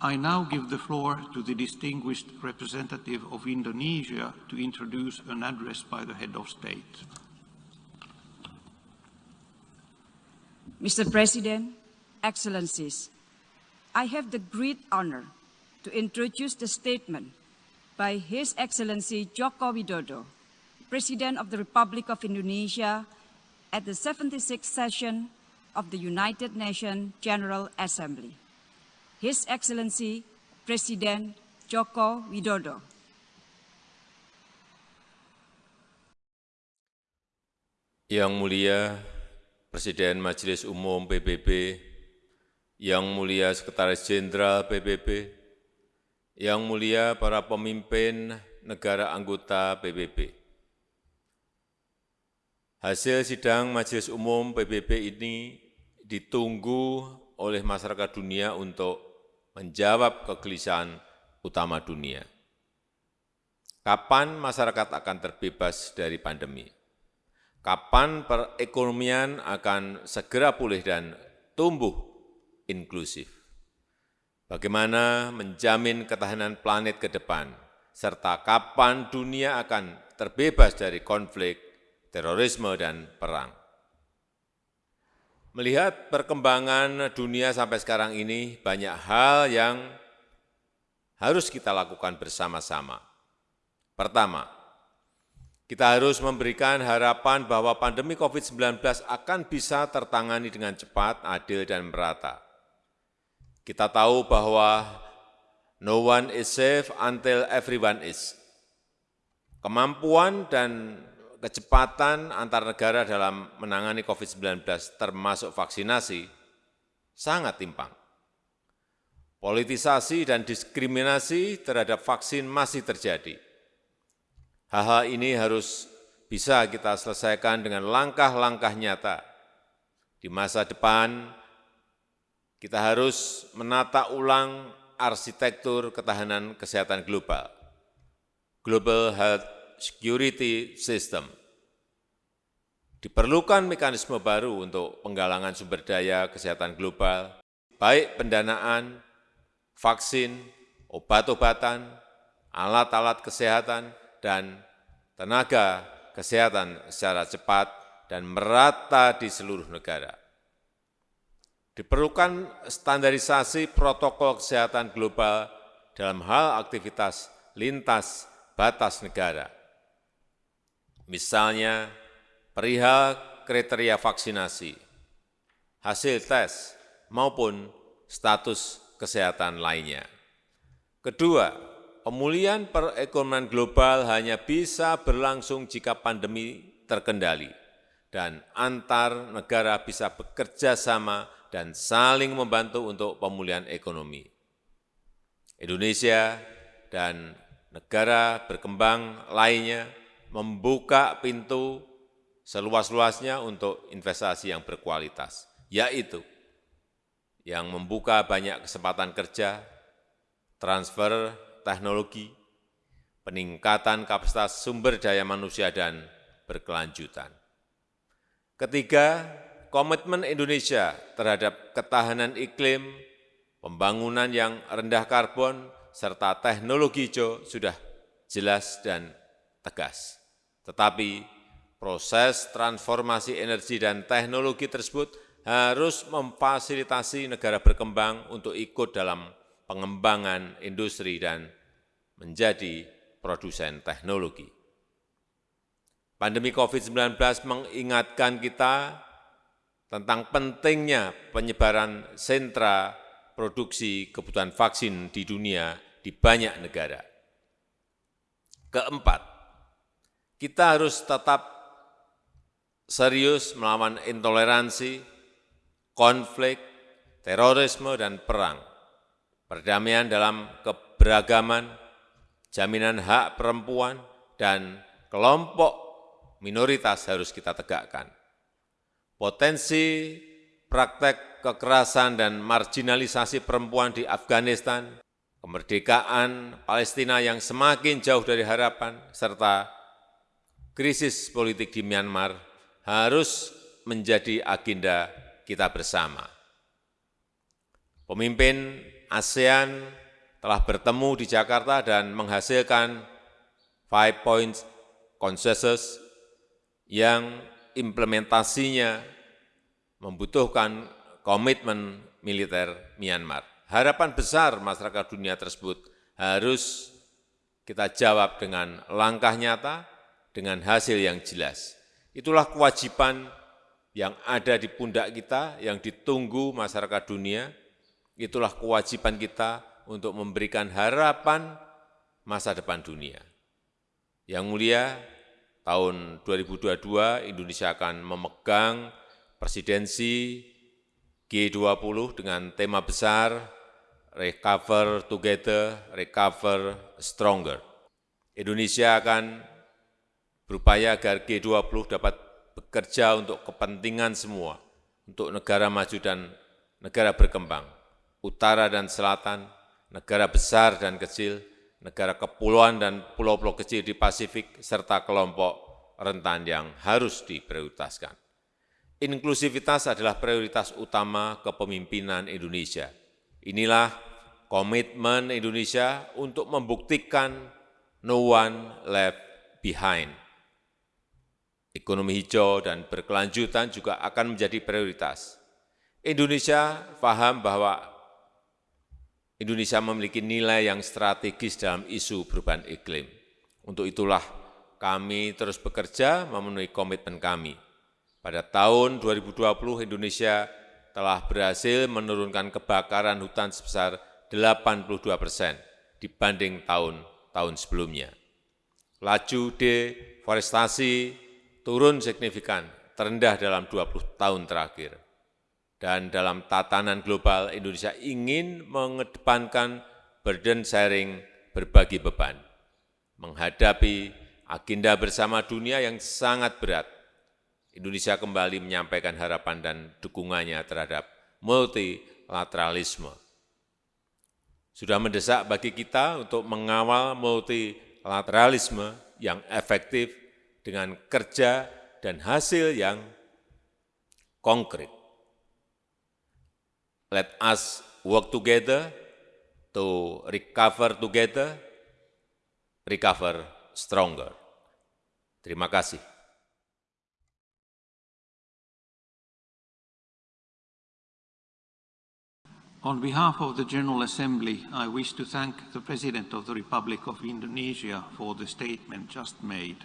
I now give the floor to the distinguished representative of Indonesia to introduce an address by the head of state. Mr. President, Excellencies, I have the great honor to introduce the statement by His Excellency Joko Widodo, President of the Republic of Indonesia at the 76th session of the United Nations General Assembly. His Excellency Presiden Joko Widodo. Yang mulia Presiden Majelis Umum PBB, Yang mulia Sekretaris Jenderal PBB, Yang mulia para pemimpin negara anggota PBB. Hasil sidang Majelis Umum PBB ini ditunggu oleh masyarakat dunia untuk menjawab kegelisahan utama dunia. Kapan masyarakat akan terbebas dari pandemi? kapan perekonomian akan segera pulih dan tumbuh inklusif. Bagaimana menjamin ketahanan planet ke depan, serta kapan dunia akan terbebas dari konflik, terorisme, dan perang. Melihat perkembangan dunia sampai sekarang ini, banyak hal yang harus kita lakukan bersama-sama. Pertama, kita harus memberikan harapan bahwa pandemi COVID-19 akan bisa tertangani dengan cepat, adil, dan merata. Kita tahu bahwa no one is safe until everyone is. Kemampuan dan kecepatan antar negara dalam menangani COVID-19 termasuk vaksinasi sangat timpang. Politisasi dan diskriminasi terhadap vaksin masih terjadi Hal-hal ini harus bisa kita selesaikan dengan langkah-langkah nyata. Di masa depan, kita harus menata ulang arsitektur ketahanan kesehatan global, Global Health Security System. Diperlukan mekanisme baru untuk penggalangan sumber daya kesehatan global, baik pendanaan, vaksin, obat-obatan, alat-alat kesehatan, dan tenaga kesehatan secara cepat dan merata di seluruh negara. Diperlukan standarisasi protokol kesehatan global dalam hal aktivitas lintas batas negara. Misalnya, perihal kriteria vaksinasi, hasil tes, maupun status kesehatan lainnya. Kedua, Pemulihan perekonomian global hanya bisa berlangsung jika pandemi terkendali dan antar negara bisa bekerja sama dan saling membantu untuk pemulihan ekonomi. Indonesia dan negara berkembang lainnya membuka pintu seluas-luasnya untuk investasi yang berkualitas, yaitu yang membuka banyak kesempatan kerja, transfer teknologi, peningkatan kapasitas sumber daya manusia, dan berkelanjutan. Ketiga, komitmen Indonesia terhadap ketahanan iklim, pembangunan yang rendah karbon, serta teknologi hijau sudah jelas dan tegas. Tetapi proses transformasi energi dan teknologi tersebut harus memfasilitasi negara berkembang untuk ikut dalam pengembangan industri dan menjadi produsen teknologi. Pandemi COVID-19 mengingatkan kita tentang pentingnya penyebaran sentra produksi kebutuhan vaksin di dunia di banyak negara. Keempat, kita harus tetap serius melawan intoleransi, konflik, terorisme, dan perang. Perdamaian dalam keberagaman, jaminan hak perempuan, dan kelompok minoritas harus kita tegakkan. Potensi praktek kekerasan dan marginalisasi perempuan di Afghanistan, kemerdekaan Palestina yang semakin jauh dari harapan, serta krisis politik di Myanmar harus menjadi agenda kita bersama. Pemimpin ASEAN telah bertemu di Jakarta dan menghasilkan five points consensus yang implementasinya membutuhkan komitmen militer Myanmar. Harapan besar masyarakat dunia tersebut harus kita jawab dengan langkah nyata, dengan hasil yang jelas. Itulah kewajiban yang ada di pundak kita, yang ditunggu masyarakat dunia, itulah kewajiban kita untuk memberikan harapan masa depan dunia. Yang mulia, tahun 2022 Indonesia akan memegang presidensi G20 dengan tema besar Recover Together, Recover Stronger. Indonesia akan berupaya agar G20 dapat bekerja untuk kepentingan semua, untuk negara maju dan negara berkembang, utara dan selatan, negara besar dan kecil, negara kepulauan dan pulau-pulau kecil di Pasifik, serta kelompok rentan yang harus diprioritaskan. Inklusivitas adalah prioritas utama kepemimpinan Indonesia. Inilah komitmen Indonesia untuk membuktikan no one left behind. Ekonomi hijau dan berkelanjutan juga akan menjadi prioritas. Indonesia paham bahwa Indonesia memiliki nilai yang strategis dalam isu perubahan iklim. Untuk itulah kami terus bekerja memenuhi komitmen kami. Pada tahun 2020 Indonesia telah berhasil menurunkan kebakaran hutan sebesar 82 persen dibanding tahun-tahun sebelumnya. Laju deforestasi turun signifikan, terendah dalam 20 tahun terakhir dan dalam tatanan global Indonesia ingin mengedepankan burden sharing berbagi beban, menghadapi agenda bersama dunia yang sangat berat. Indonesia kembali menyampaikan harapan dan dukungannya terhadap multilateralisme. Sudah mendesak bagi kita untuk mengawal multilateralisme yang efektif dengan kerja dan hasil yang konkret. Let us work together to recover together, recover stronger. Terima kasih. On behalf of the General Assembly, I wish to thank the President of the Republic of Indonesia for the statement just made.